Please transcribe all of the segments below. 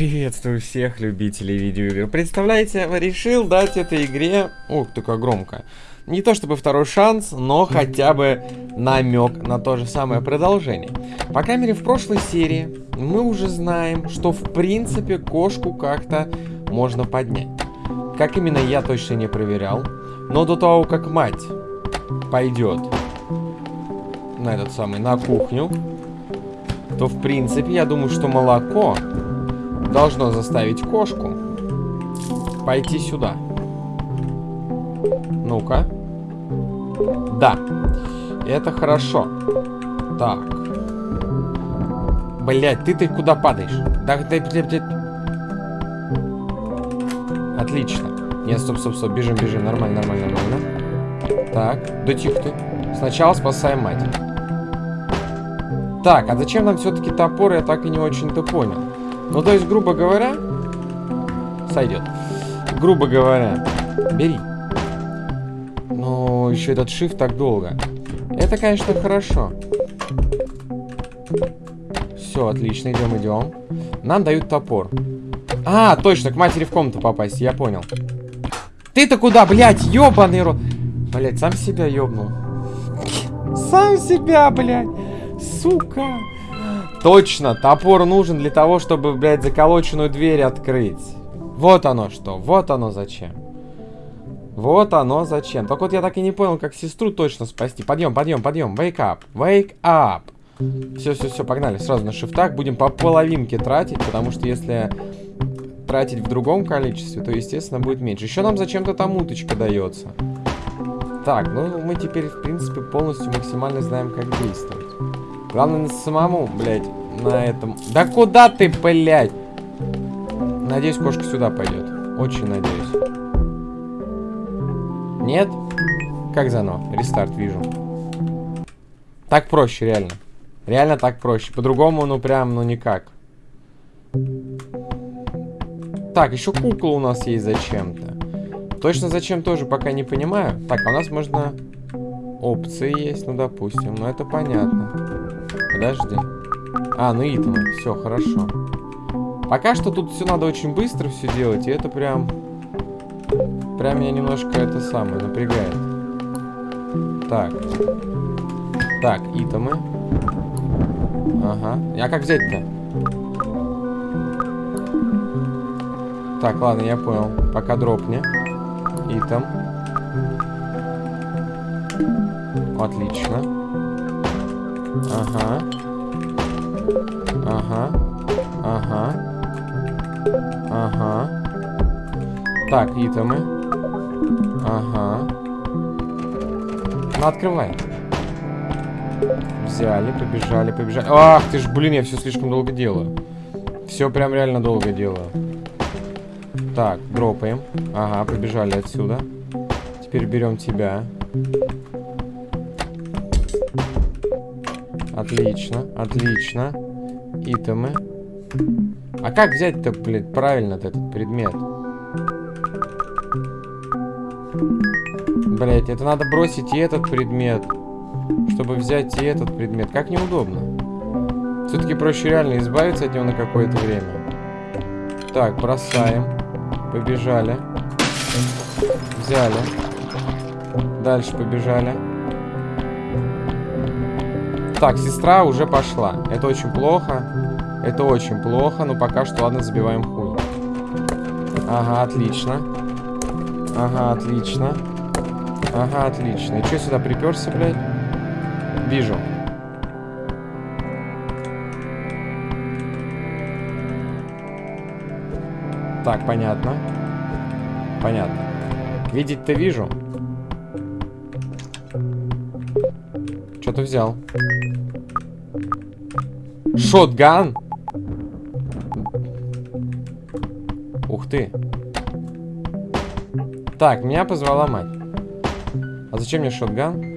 Приветствую всех любителей видеоигр. Представляете, решил дать этой игре... Ух, такая громкая. Не то чтобы второй шанс, но хотя бы намек на то же самое продолжение. По крайней мере, в прошлой серии мы уже знаем, что в принципе кошку как-то можно поднять. Как именно, я точно не проверял. Но до того, как мать пойдет на этот самый, на кухню, то в принципе, я думаю, что молоко должно заставить кошку пойти сюда. Ну-ка. Да. Это хорошо. Так. Блять, ты-то куда падаешь? Да, да, да, да. Отлично. Нет, стоп, стоп, стоп. Бежим, бежим. Нормально, нормально, нормально. Так. Да тихо ты. Сначала спасаем мать. Так, а зачем нам все-таки топор, я так и не очень-то понял. Ну, то есть, грубо говоря, сойдет. Грубо говоря, бери. Но еще этот shift так долго. Это, конечно, хорошо. Все, отлично, идем, идем. Нам дают топор. А, точно, к матери в комнату попасть, я понял. Ты-то куда, блядь, ебаный рот? Блядь, сам себя ебнул. Сам себя, блядь. Сука. Точно, топор нужен для того, чтобы, блядь, заколоченную дверь открыть. Вот оно что, вот оно зачем. Вот оно зачем. Только вот я так и не понял, как сестру точно спасти. Подъем, подъем, подъем. Wake up, wake up. Все, все, все, погнали. Сразу на шифтах будем по половинке тратить, потому что если тратить в другом количестве, то, естественно, будет меньше. Еще нам зачем-то там уточка дается. Так, ну мы теперь, в принципе, полностью максимально знаем, как действовать. Главное самому, блядь, на этом... Да куда ты, блядь? Надеюсь, кошка сюда пойдет. Очень надеюсь. Нет? Как заново? Рестарт вижу. Так проще, реально. Реально так проще. По-другому, ну прям, ну никак. Так, еще кукла у нас есть зачем-то. Точно зачем тоже пока не понимаю. Так, а у нас можно... Опции есть, ну допустим. Ну это понятно. Подожди. А, ну итемы. Все, хорошо. Пока что тут все надо очень быстро все делать, и это прям... Прям меня немножко это самое напрягает. Так. Так, итемы. Ага. А как взять-то? Так, ладно, я понял. Пока дропни. Итем. Отлично. Ага. Ага. Ага. Ага. Так, итемы. Ага. Ну, открывай. Взяли, побежали, побежали. Ах ты ж, блин, я все слишком долго делаю. Все прям реально долго делаю. Так, дропаем. Ага, побежали отсюда. Теперь берем тебя. Отлично, отлично. Итемы. А как взять-то, блядь, правильно этот предмет? Блять, это надо бросить и этот предмет, чтобы взять и этот предмет. Как неудобно. Все-таки проще реально избавиться от него на какое-то время. Так, бросаем. Побежали. Взяли. Дальше побежали. Так, сестра уже пошла. Это очень плохо. Это очень плохо, но пока что, ладно, забиваем хуй. Ага, отлично. Ага, отлично. Ага, отлично. И что сюда приперся, блядь? Вижу. Так, понятно. Понятно. Видеть-то вижу. Что-то взял. Шотган? Ух ты. Так, меня позвала мать. А зачем мне шотган?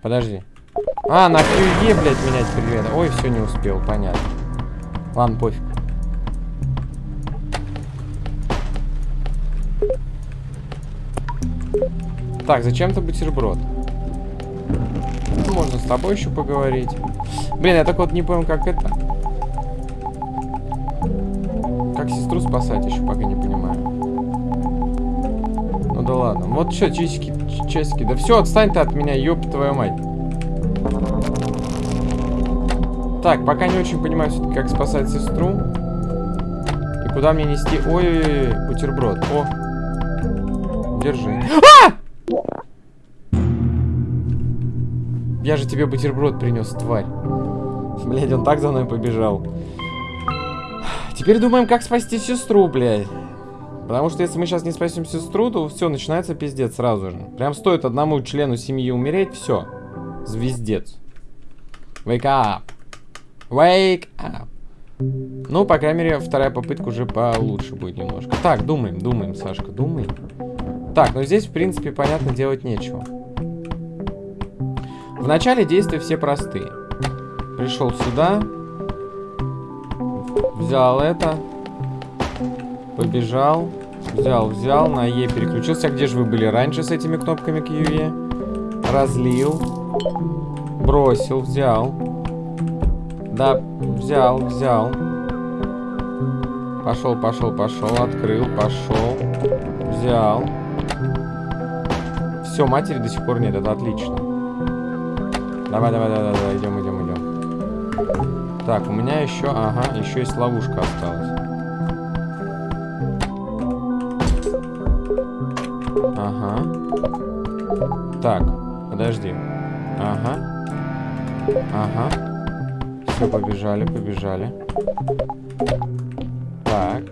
Подожди. А, на QE, блядь, менять предметы. Ой, все, не успел, понятно. Ладно, пофиг. Так, зачем-то бутерброд. Можно с тобой еще поговорить. Блин, я так вот не понял, как это. Как сестру спасать, еще пока не понимаю. Ну да ладно. Вот что, часики, часики. Да все, отстань ты от меня, ёб твою мать. Так, пока не очень понимаю все-таки, как спасать сестру. И куда мне нести... Ой-ой-ой, бутерброд. О! Держи. А! Я же тебе бутерброд принес, тварь. Блядь, он так за мной побежал. Теперь думаем, как спасти сестру, блядь. Потому что если мы сейчас не спасем сестру, то все, начинается пиздец сразу же. Прям стоит одному члену семьи умереть, все. Звездец. Wake up. Wake up. Ну, по крайней мере, вторая попытка уже получше будет немножко. Так, думаем, думаем, Сашка, думаем. Так, ну здесь, в принципе, понятно, делать нечего. В начале действия все простые. Пришел сюда. Взял это. Побежал. Взял, взял. На Е переключился. А где же вы были раньше с этими кнопками к? Разлил. Бросил, взял. Да, взял, взял. Пошел, пошел, пошел. Открыл, пошел. Взял. Все, матери до сих пор нет. Это отлично. Давай, давай, давай, давай, идем, идем, идем. Так, у меня еще, ага, еще есть ловушка осталась. Ага. Так, подожди. Ага. Ага. Все, побежали, побежали. Так.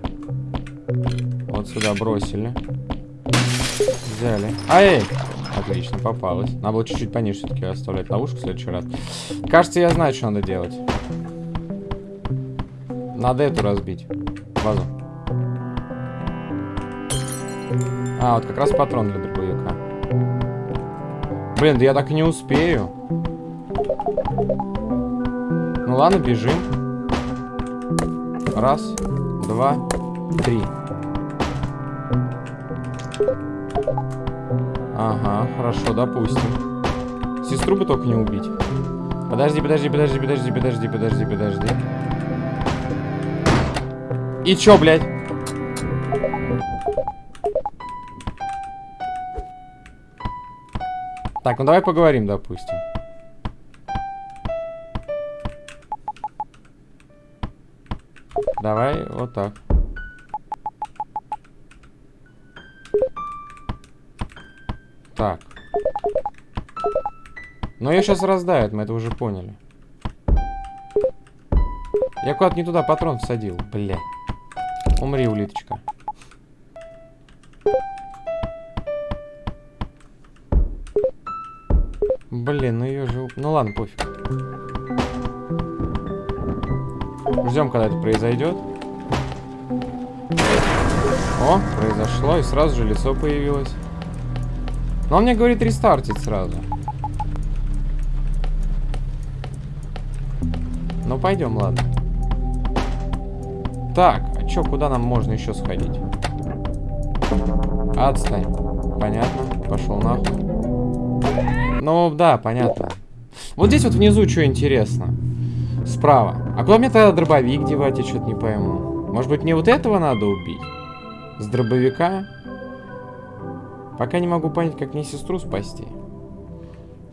Вот сюда бросили. Взяли. Ай! Отлично, попалась. Надо было чуть-чуть пониже все-таки оставлять ловушку в следующий раз. Кажется, я знаю, что надо делать. Надо эту разбить. Вазу. А, вот как раз патрон для дробовика. Блин, да я так и не успею. Ну ладно, бежим. Раз, два, три. Ага, хорошо, допустим. Сестру бы только не убить. Подожди, подожди, подожди, подожди, подожди, подожди, подожди. И чё, блядь? Так, ну давай поговорим, допустим. Давай вот так. Так. Но ее сейчас раздают, мы это уже поняли. Я куда-то не туда патрон всадил, бля. Умри, улиточка. Блин, ну ее же... Ну ладно, пофиг. Ждем, когда это произойдет. О, произошло, и сразу же лицо появилось. Но он мне говорит рестартить сразу. Ну, пойдем, ладно. Так, а чё, куда нам можно еще сходить? Отстань. Понятно. Пошел нахуй. Ну, да, понятно. Вот здесь вот внизу что интересно. Справа. А куда мне тогда дробовик девать, я что-то не пойму. Может быть, мне вот этого надо убить? С дробовика? Пока не могу понять, как мне сестру спасти.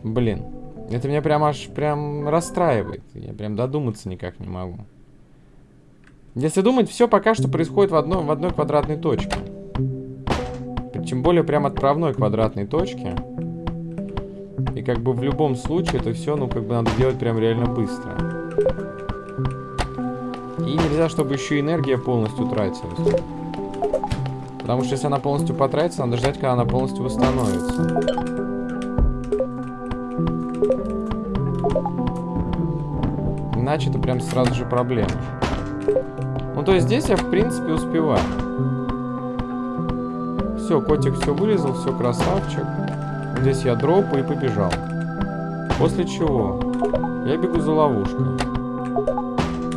Блин. Это меня прям аж прям расстраивает. Я прям додуматься никак не могу. Если думать, все пока что происходит в, одно, в одной квадратной точке. Тем более прям отправной квадратной точке. И как бы в любом случае это все, ну, как бы надо делать прям реально быстро. И нельзя, чтобы еще энергия полностью тратилась. Потому что если она полностью потратится, надо ждать, когда она полностью восстановится. Иначе это прям сразу же проблема. Ну, то есть здесь я, в принципе, успеваю. Все, котик все вылезал, все красавчик. Здесь я дропу и побежал. После чего я бегу за ловушкой.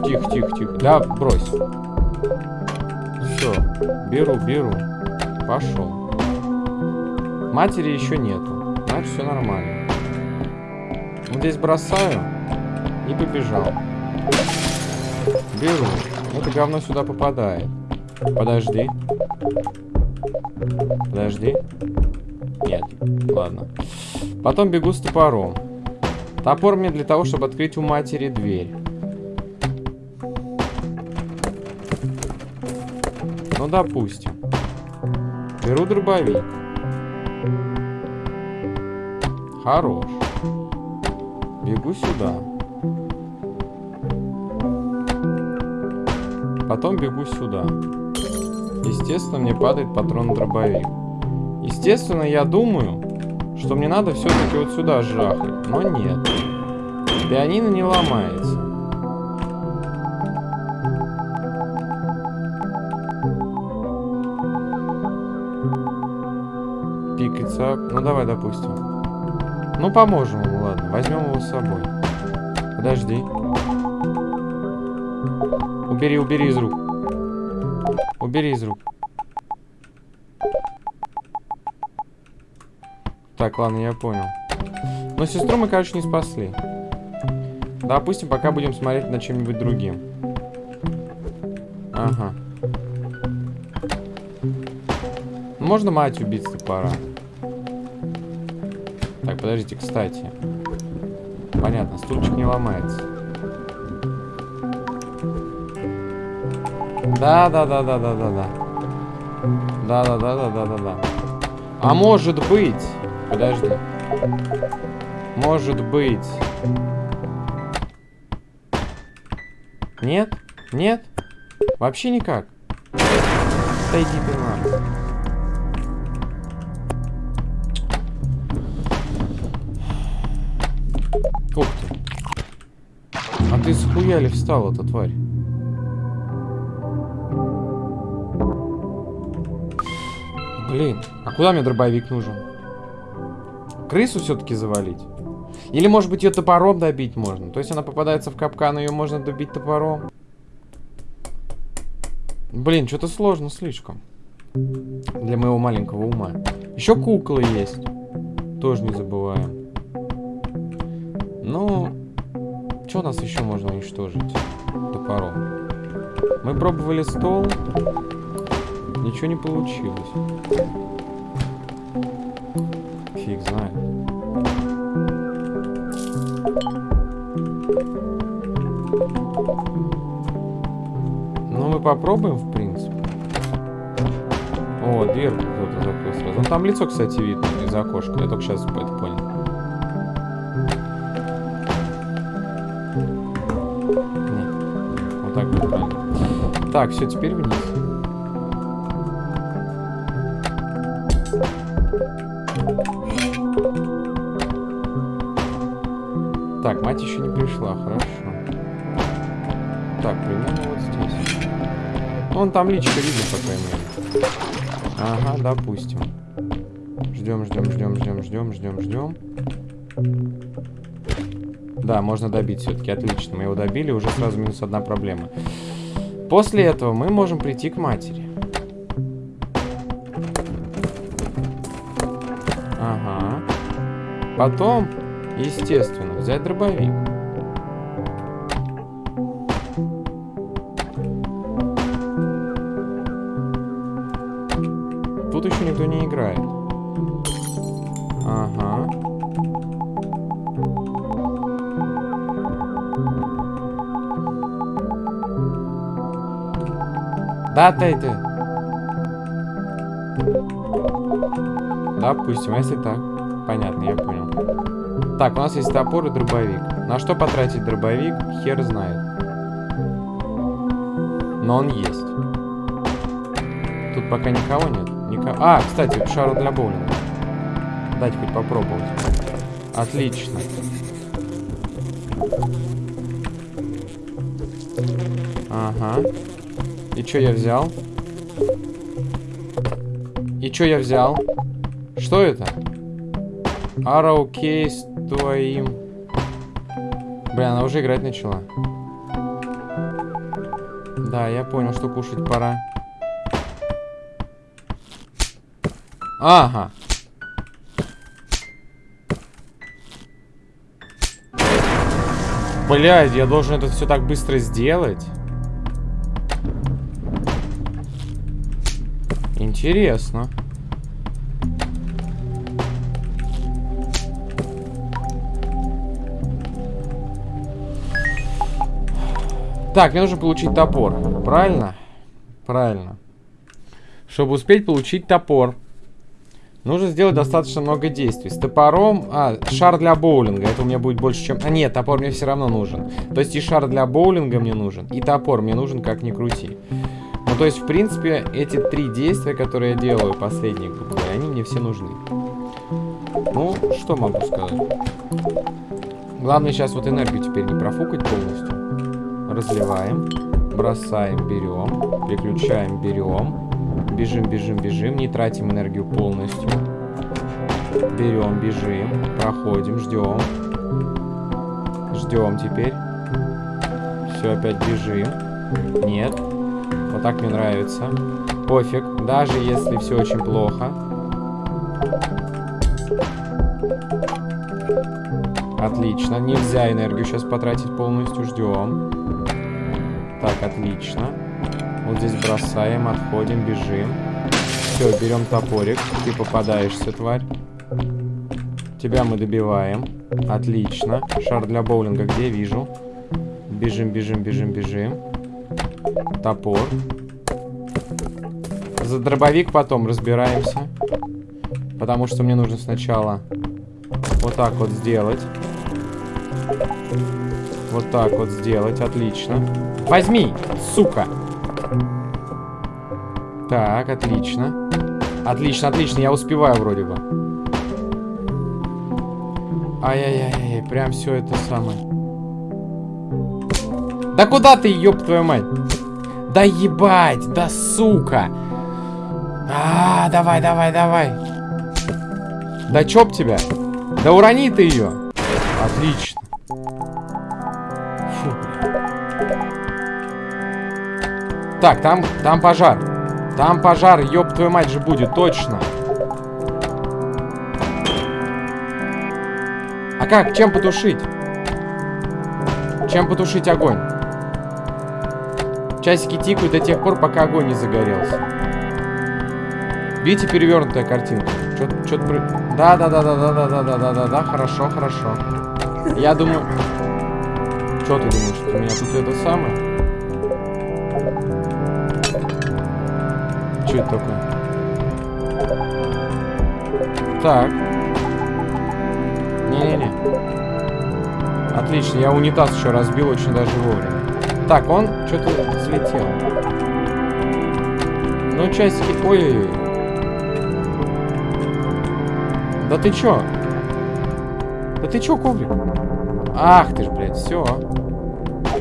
Тихо, тихо, тихо. Да, брось. Все, беру, беру. Пошел. Матери еще нету. Значит, все нормально. Вот здесь бросаю. И побежал. Беру. Это говно сюда попадает. Подожди. Подожди. Нет. Ладно. Потом бегу с топором. Топор мне для того, чтобы открыть у матери дверь. Ну, допустим. Беру дробовик. Хорош. Бегу сюда. Потом бегу сюда. Естественно, мне падает патрон дробовик. Естественно, я думаю, что мне надо все-таки вот сюда жахать. Но нет. Пианино не ломается. Давай, допустим. Ну, поможем ему, ладно. Возьмем его с собой. Подожди. Убери, убери из рук. Убери из рук. Так, ладно, я понял. Но сестру мы, короче, не спасли. Допустим, пока будем смотреть на чем-нибудь другим. Ага. Можно мать убить топора? Подождите, кстати. Понятно, стульчик не ломается. Да, да, да, да, да, да, да. Да, да, да, да, да, да, да. А может быть... Подожди. Может быть... Нет? Нет? Вообще никак? Иди ты ты схуя ли встал, эта тварь? Блин, а куда мне дробовик нужен? Крысу все-таки завалить? Или, может быть, ее топором добить можно? То есть она попадается в капкан, ее можно добить топором? Блин, что-то сложно слишком. Для моего маленького ума. Еще куклы есть. Тоже не забываем. Ну, что нас еще можно уничтожить топором? Мы пробовали стол. Ничего не получилось. Фиг знает. Ну, мы попробуем, в принципе. О, дверку кто-то закрыл сразу. Ну, там лицо, кстати, видно из окошка. Я только сейчас это понял. Так, все, теперь вниз. Так, мать еще не пришла, хорошо. Так, примерно вот здесь. Ну, вон там личка видно, по крайней мере. Ага, допустим. Ждем, ждем, ждем, ждем, ждем, ждем, ждем. Да, можно добить все-таки. Отлично, мы его добили, уже сразу минус одна проблема. После этого мы можем прийти к матери. Ага. Потом, естественно, взять дробовик. Ты. Допустим, а если так. Понятно, я понял. Так, у нас есть топор и дробовик. На что потратить дробовик, хер знает. Но он есть. Тут пока никого нет. Никого... А, кстати, шар для боулинга. Дать хоть попробовать. Отлично. Ага. И что я взял? И что я взял? Что это? Кейс твоим. Блин, она уже играть начала. Да, я понял, что кушать пора. Ага. Блядь, я должен это все так быстро сделать? Интересно. Так, мне нужно получить топор. Правильно? Правильно. Чтобы успеть получить топор. Нужно сделать достаточно много действий. С топором... А, шар для боулинга. Это у меня будет больше, чем... А, нет, топор мне все равно нужен. То есть и шар для боулинга мне нужен, и топор мне нужен, как ни крути. Ну, то есть, в принципе, эти три действия, которые я делаю, последние, грубо они мне все нужны. Ну, что могу сказать? Главное сейчас вот энергию теперь не профукать полностью разливаем, бросаем, берем, переключаем, берем, бежим, бежим, бежим, не тратим энергию полностью. Берем, бежим, проходим, ждем. Ждем теперь. Все, опять бежим. Нет. Вот так мне нравится. Пофиг, даже если все очень плохо. Отлично. Нельзя энергию сейчас потратить полностью. Ждем. Так, отлично. Вот здесь бросаем, отходим, бежим. Все, берем топорик. Ты попадаешься, тварь. Тебя мы добиваем. Отлично. Шар для боулинга где? Вижу. Бежим, бежим, бежим, бежим. Топор. За дробовик потом разбираемся. Потому что мне нужно сначала вот так вот сделать. Вот так вот сделать. Отлично. Возьми, сука. Так, отлично. Отлично, отлично. Я успеваю вроде бы. Ай-яй-яй, прям все это самое. Да куда ты, ёб твою мать? Да ебать, да сука. А, давай, давай, давай. Да чоп тебя. Да урони ты ее. Отлично. Так, там, там пожар. Там пожар, ёб твою мать же будет, точно. А как? Чем потушить? Чем потушить огонь? Часики тикают до тех пор, пока огонь не загорелся. Видите, перевернутая картинка? Что-то... Да-да-да-да-да-да-да-да-да-да, хорошо, хорошо. Я думаю... Что ты думаешь, что у меня тут это самое? Что это такое? Так. Не-не-не. Отлично, я унитаз еще разбил очень даже вовремя. Так, он что-то взлетел. Ну, часики... Ой-ой-ой. Да ты чё? Да ты чё, коврик? Ах ты ж, блядь, все.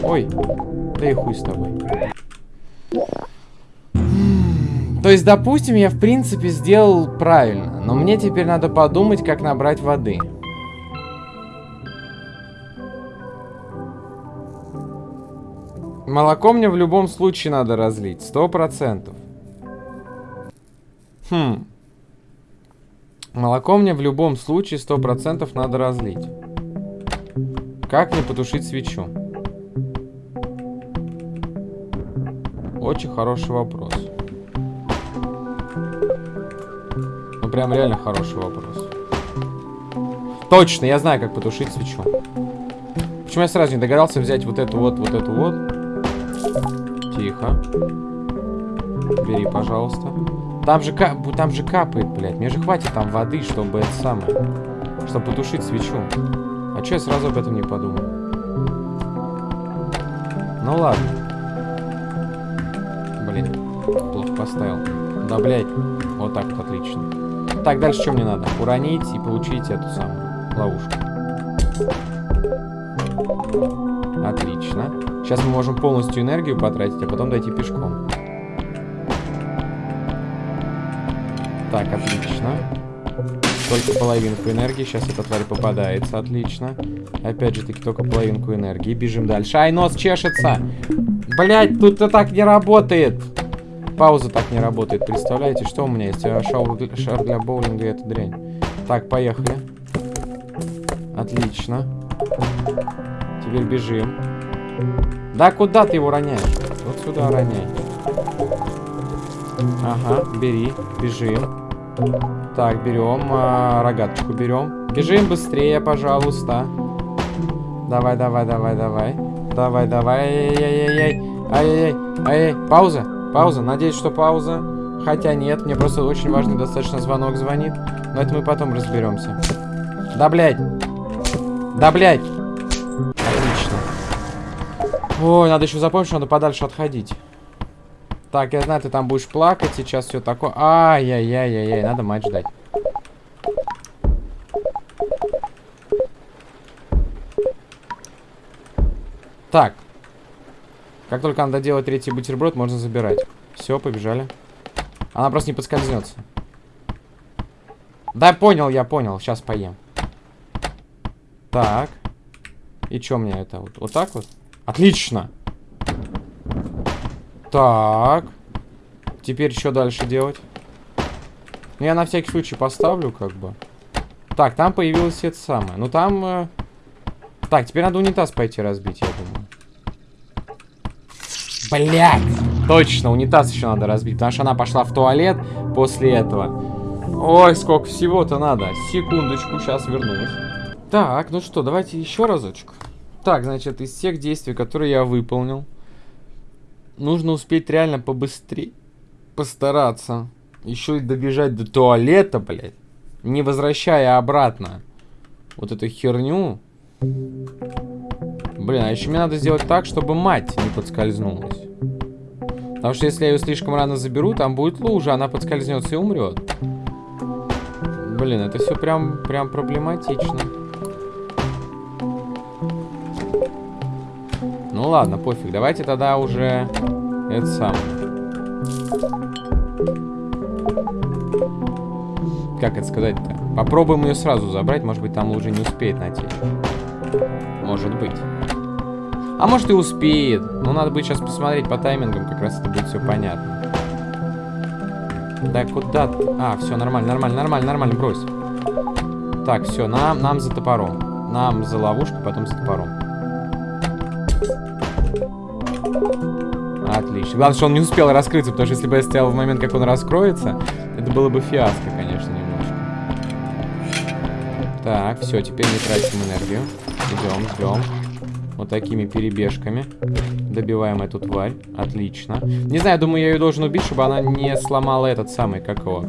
Ой, да и хуй с тобой. То есть, допустим, я в принципе сделал правильно, но мне теперь надо подумать, как набрать воды. Молоко мне в любом случае надо разлить, сто процентов. Хм. Молоко мне в любом случае сто процентов надо разлить. Как мне потушить свечу? Очень хороший вопрос. прям реально хороший вопрос. Точно, я знаю, как потушить свечу. Почему я сразу не догадался взять вот эту вот, вот эту вот? Тихо. Бери, пожалуйста. Там же, кап... там же капает, блядь. Мне же хватит там воды, чтобы это самое... Чтобы потушить свечу. А че я сразу об этом не подумал? Ну ладно. Блин, плохо поставил. Да, блядь. Вот так вот, отлично. Так, дальше что мне надо? Уронить и получить эту самую ловушку. Отлично. Сейчас мы можем полностью энергию потратить, а потом дойти пешком. Так, отлично. Только половинку энергии. Сейчас эта тварь попадается. Отлично. Опять же таки, только половинку энергии. Бежим дальше. Ай, нос чешется! Блять, тут это так не работает! Пауза так не работает. Представляете, что у меня есть? Шар, шар для боулинга и эта дрянь. Так, поехали. Отлично. теперь бежим. Да куда ты его роняешь? Вот сюда роняй. Ага, бери, бежим. Так, берем, а, рогаточку берем. Бежим быстрее, пожалуйста. Давай, давай, давай, давай. Давай, давай. Ай-яй-яй. Ай-яй-яй. Ай-яй. Пауза. Пауза. Надеюсь, что пауза. Хотя нет, мне просто очень важный достаточно звонок звонит. Но это мы потом разберемся. Да, блядь. Да, блядь. Ой, надо еще запомнить, что надо подальше отходить. Так, я знаю, ты там будешь плакать сейчас, все такое. Ай-яй-яй-яй-яй, надо мать ждать. Так. Как только надо делать третий бутерброд, можно забирать. Все, побежали. Она просто не подскользнется. Да, понял, я понял. Сейчас поем. Так. И что мне это? Вот, вот так вот? Отлично. Так. Теперь что дальше делать? Ну, я на всякий случай поставлю, как бы. Так, там появилось это самое. Ну, там... Э... Так, теперь надо унитаз пойти разбить, я думаю. Блять! Точно, унитаз еще надо разбить, потому что она пошла в туалет после этого. Ой, сколько всего-то надо. Секундочку, сейчас вернусь. Так, ну что, давайте еще разочек. Так, значит, из всех действий, которые я выполнил, нужно успеть реально побыстрее постараться. Еще и добежать до туалета, блядь. Не возвращая обратно вот эту херню. Блин, а еще мне надо сделать так, чтобы мать не подскользнулась. Потому что если я ее слишком рано заберу, там будет лужа, она подскользнется и умрет. Блин, это все прям, прям проблематично. Ну ладно, пофиг. Давайте тогда уже это сам. Как это сказать-то? Попробуем ее сразу забрать. Может быть, там уже не успеет натечь. Может быть. А может и успеет. Но надо будет сейчас посмотреть по таймингам. Как раз это будет все понятно. Да куда ты? А, все, нормально, нормально, нормально, нормально, брось. Так, все, нам, нам за топором. Нам за ловушку, потом за топором. Отлично. Главное, что он не успел раскрыться, потому что если бы я стоял в момент, как он раскроется, это было бы фиаско, конечно, немножко. Так, все, теперь не тратим энергию. Идем, ждем. Вот такими перебежками. Добиваем эту тварь. Отлично. Не знаю, думаю, я ее должен убить, чтобы она не сломала этот самый, как его...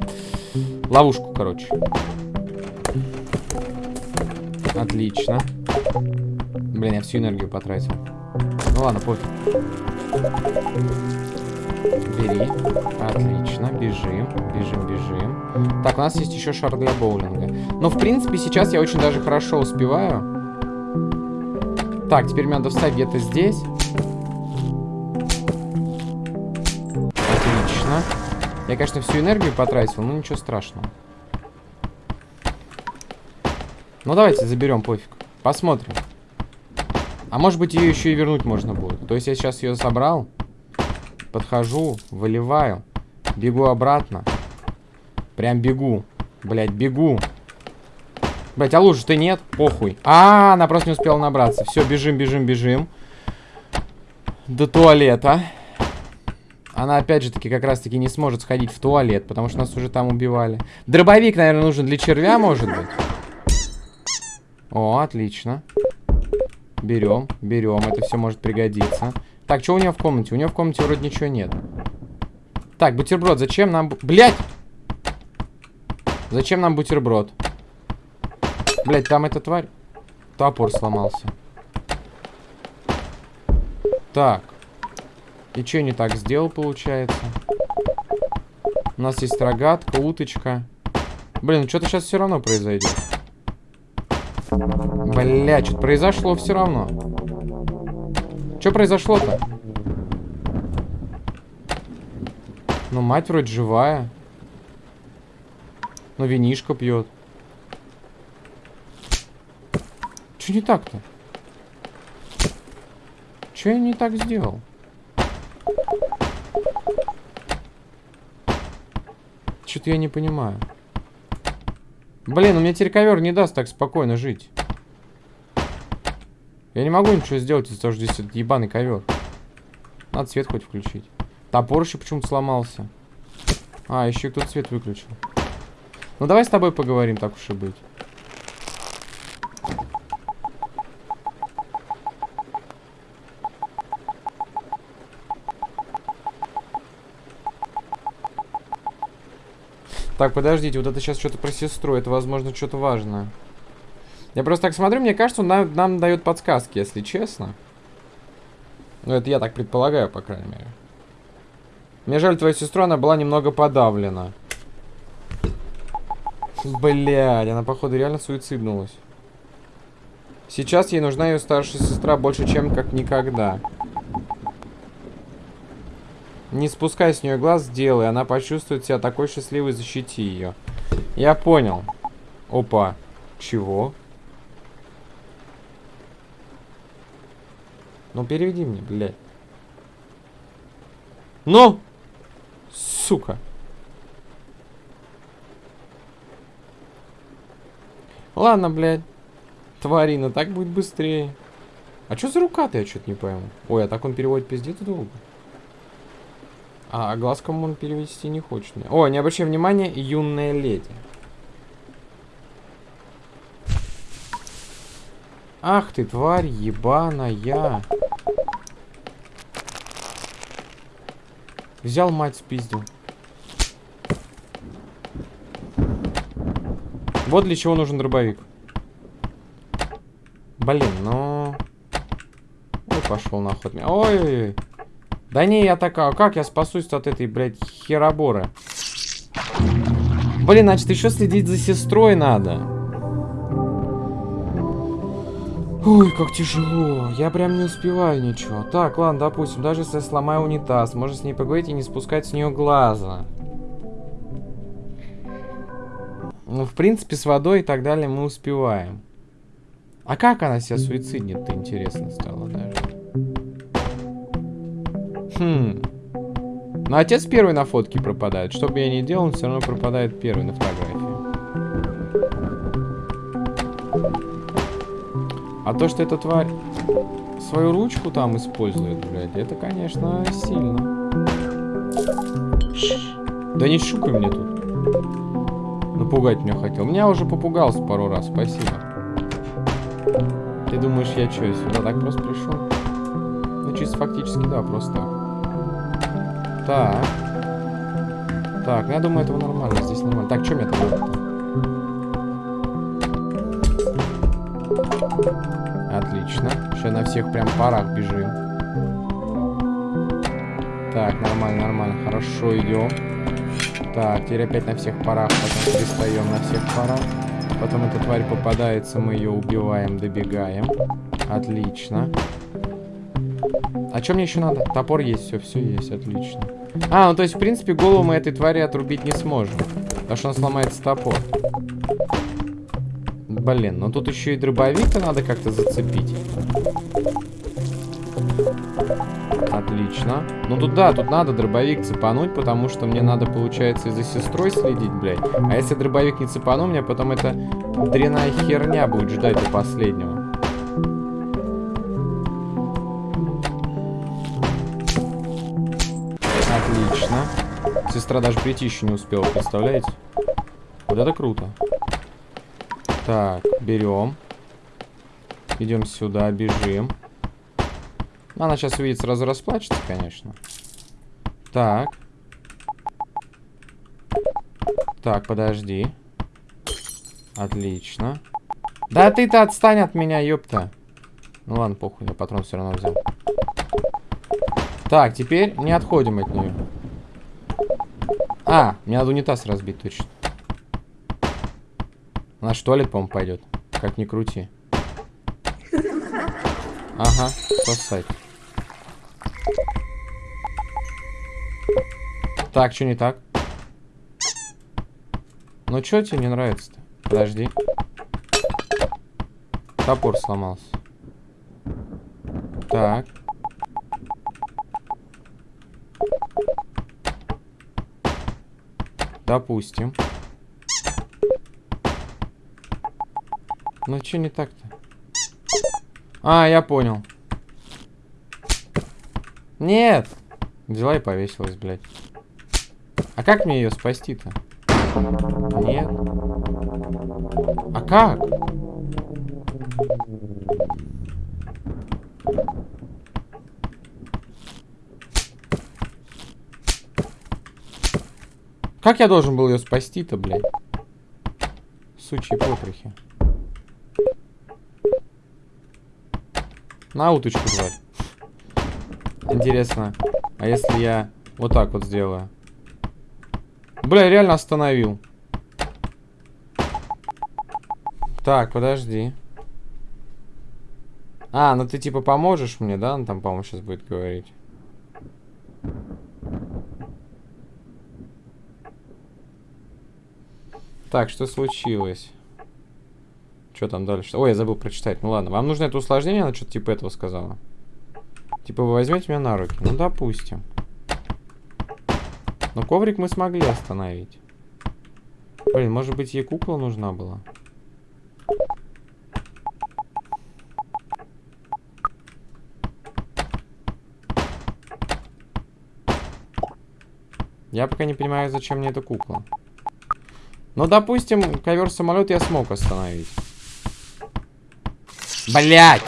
Ловушку, короче. Отлично. Блин, я всю энергию потратил. Ну ладно, пофиг. Бери. Отлично. Бежим. Бежим, бежим. Так, у нас есть еще шар для боулинга. Но, в принципе, сейчас я очень даже хорошо успеваю. Так, теперь мне надо встать где-то здесь. Отлично. Я, конечно, всю энергию потратил, но ничего страшного. Ну, давайте заберем, пофиг. Посмотрим. А может быть ее еще и вернуть можно будет. То есть я сейчас ее собрал. Подхожу, выливаю. Бегу обратно. Прям бегу. Блять, бегу. Блять, а лучше ты нет? Похуй. А, она просто не успела набраться. Все, бежим, бежим, бежим. До туалета. Она, опять же таки, как раз таки не сможет сходить в туалет, потому что нас уже там убивали. Дробовик, наверное, нужен для червя, может быть. О, отлично. Берем, берем. Это все может пригодиться. Так, что у нее в комнате? У нее в комнате вроде ничего нет. Так, бутерброд, зачем нам... Блять! Зачем нам бутерброд? Блять, там эта тварь. Топор сломался. Так. И что не так сделал, получается? У нас есть рогатка, уточка. Блин, ну что-то сейчас все равно произойдет. Бля, что-то произошло все равно. Что произошло-то? Ну, мать вроде живая. Ну, винишко пьет. Что не так-то? Что я не так сделал? Что-то я не понимаю. Блин, у меня теперь ковер не даст так спокойно жить. Я не могу ничего сделать из-за того, что здесь этот ебаный ковер. Надо свет хоть включить. Топор еще почему-то сломался. А, еще кто-то свет выключил. Ну давай с тобой поговорим, так уж и быть. Так, подождите, вот это сейчас что-то про сестру, это, возможно, что-то важное. Я просто так смотрю, мне кажется, он нам, нам дает подсказки, если честно. Ну, это я так предполагаю, по крайней мере. Мне жаль твою сестру, она была немного подавлена. Блядь, она, походу, реально суициднулась. Сейчас ей нужна ее старшая сестра больше, чем как никогда. Не спускай с нее глаз, сделай. Она почувствует себя такой счастливой, защити ее. Я понял. Опа. Чего? Ну, переведи мне, блядь. Ну! Сука. Ладно, блядь. Тварина, так будет быстрее. А что за рука-то, я что-то не пойму. Ой, а так он переводит пиздец долго. А глазком он перевести не хочет. О, не обращай внимания, юная леди. Ах ты, тварь ебаная. Взял мать спиздил. Вот для чего нужен дробовик. Блин, ну... Ой, пошел нахуй. Ой-ой-ой. Да не, я такая, как я спасусь от этой, блядь, хероборы? Блин, значит, еще следить за сестрой надо. Ой, как тяжело. Я прям не успеваю ничего. Так, ладно, допустим, даже если я сломаю унитаз, можно с ней поговорить и не спускать с нее глаза. Ну, в принципе, с водой и так далее мы успеваем. А как она себя суициднит-то, интересно стало даже. Хм. Но отец первый на фотке пропадает. Что бы я ни делал, он все равно пропадает первый на фотографии. А то, что эта тварь свою ручку там использует, блядь, это, конечно, сильно. Да не шукай мне тут. Напугать меня хотел. Меня уже попугался пару раз, спасибо. Ты думаешь, я что, сюда так просто пришел? Ну, чисто фактически, да, просто так. Так. Так, ну я думаю, этого нормально. Здесь нормально. Так, что мне там Отлично. Сейчас на всех прям парах бежим. Так, нормально, нормально. Хорошо идем. Так, теперь опять на всех парах. Потом перестаем на всех парах. Потом эта тварь попадается, мы ее убиваем, добегаем. Отлично. А что мне еще надо? Топор есть, все, все есть, отлично. А, ну то есть, в принципе, голову мы этой твари отрубить не сможем. Потому что он сломается топор. Блин, ну тут еще и дробовик-то надо как-то зацепить. Отлично. Ну тут да, тут надо дробовик цепануть, потому что мне надо, получается, и за сестрой следить, блядь. А если дробовик не цепану, мне потом эта дряная херня будет ждать до последнего. Сестра даже прийти еще не успела, представляете? Вот это круто. Так, берем. Идем сюда, бежим. Она сейчас увидит, сразу расплачется, конечно. Так. Так, подожди. Отлично. Да ты-то отстань от меня, ёпта. Ну ладно, похуй, я патрон все равно взял. Так, теперь не отходим от нее. А, мне надо унитаз разбить точно. Наш туалет, по-моему, пойдет. Как ни крути. Ага, сосать. Так, что не так? Ну, что тебе не нравится-то? Подожди. Топор сломался. Так. Допустим. Ну, что не так-то? А, я понял. Нет! Взяла и повесилась, блядь. А как мне ее спасти-то? Нет. А как? Как я должен был ее спасти-то, блядь? Сучьи потрохи. На уточку, тварь. Интересно, а если я вот так вот сделаю? Бля, реально остановил. Так, подожди. А, ну ты типа поможешь мне, да? Он там, по-моему, сейчас будет говорить. Так, что случилось? Что там дальше? Ой, я забыл прочитать. Ну ладно, вам нужно это усложнение? Она что-то типа этого сказала. Типа вы возьмете меня на руки. Ну, допустим. Но коврик мы смогли остановить. Блин, может быть ей кукла нужна была? Я пока не понимаю, зачем мне эта кукла. Ну, допустим, ковер-самолет я смог остановить. Блять!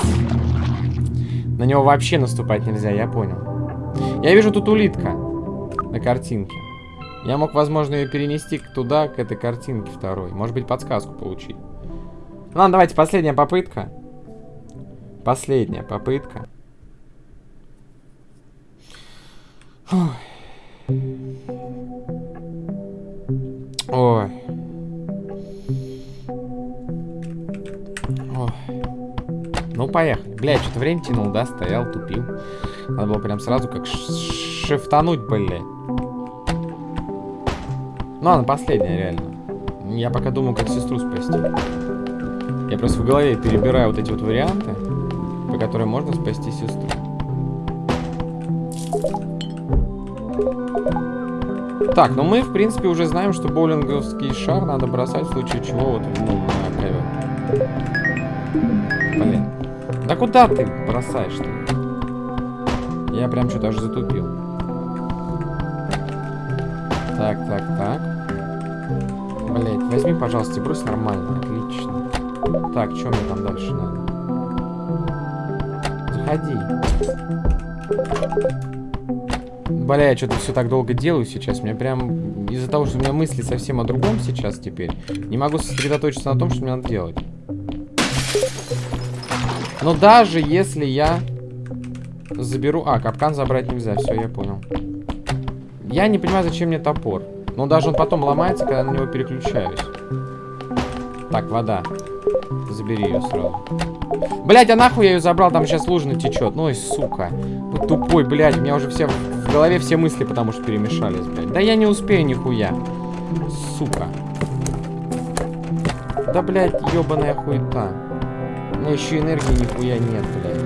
На него вообще наступать нельзя, я понял. Я вижу тут улитка на картинке. Я мог, возможно, ее перенести туда, к этой картинке второй. Может быть, подсказку получить. Ну, ладно, давайте, последняя попытка. Последняя попытка. Ой. Блядь, что-то время тянул, да? Стоял, тупил. Надо было прям сразу как шифтануть, блядь. Ну, ладно, последняя, реально. Я пока думаю, как сестру спасти. Я просто в голове перебираю вот эти вот варианты, по которым можно спасти сестру. Так, ну мы, в принципе, уже знаем, что боулинговский шар надо бросать в случае чего вот ну, куда ты бросаешь-то? Я прям что-то аж затупил. Так, так, так. Блять, возьми, пожалуйста, брось нормально. Отлично. Так, что мне там дальше надо? Заходи. Бля, я что-то все так долго делаю сейчас. Мне прям из-за того, что у меня мысли совсем о другом сейчас теперь, не могу сосредоточиться на том, что мне надо делать. Но даже если я заберу... А, капкан забрать нельзя, все, я понял. Я не понимаю, зачем мне топор. Но даже он потом ломается, когда на него переключаюсь. Так, вода. Забери ее сразу. Блять, а нахуй я ее забрал? Там сейчас лужина течет. Ну и сука. Вот тупой, блядь. У меня уже все в голове все мысли, потому что перемешались, блядь. Да я не успею нихуя. Сука. Да, блядь, ебаная хуета. Ну еще энергии нихуя нет, блядь.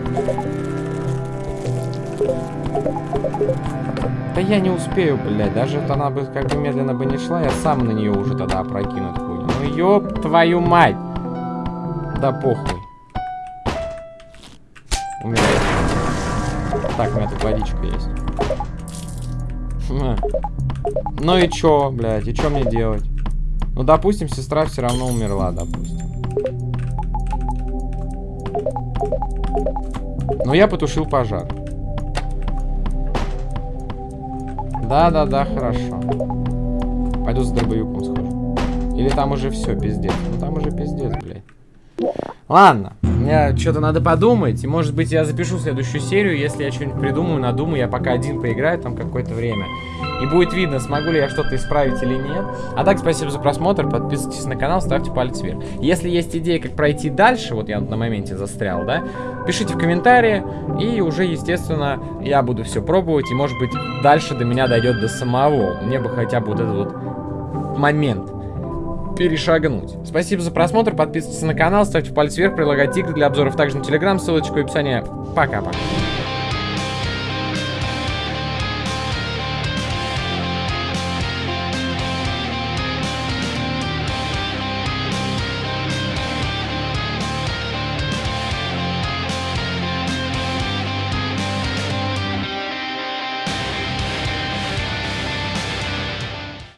Да я не успею, блядь. Даже это она бы как бы медленно бы не шла, я сам на нее уже тогда опрокинут хуйню. Ну ёб твою мать! Да похуй. Так, у меня тут водичка есть. Ну и чё, блядь, и чё мне делать? Ну, допустим, сестра все равно умерла, допустим. Но я потушил пожар. Да-да-да, хорошо. Пойду за дробовиком схожу. Или там уже все, пиздец. Ну там уже пиздец, блядь. Ладно, мне что-то надо подумать. И может быть я запишу следующую серию, если я что-нибудь придумаю, надумаю. Я пока один поиграю там какое-то время. И будет видно, смогу ли я что-то исправить или нет. А так, спасибо за просмотр, подписывайтесь на канал, ставьте палец вверх. Если есть идеи, как пройти дальше, вот я на моменте застрял, да, пишите в комментарии, и уже, естественно, я буду все пробовать, и, может быть, дальше до меня дойдет до самого. Мне бы хотя бы вот этот вот момент перешагнуть. Спасибо за просмотр, подписывайтесь на канал, ставьте палец вверх, прилагайте игры для обзоров также на телеграм, ссылочка в описании. Пока-пока.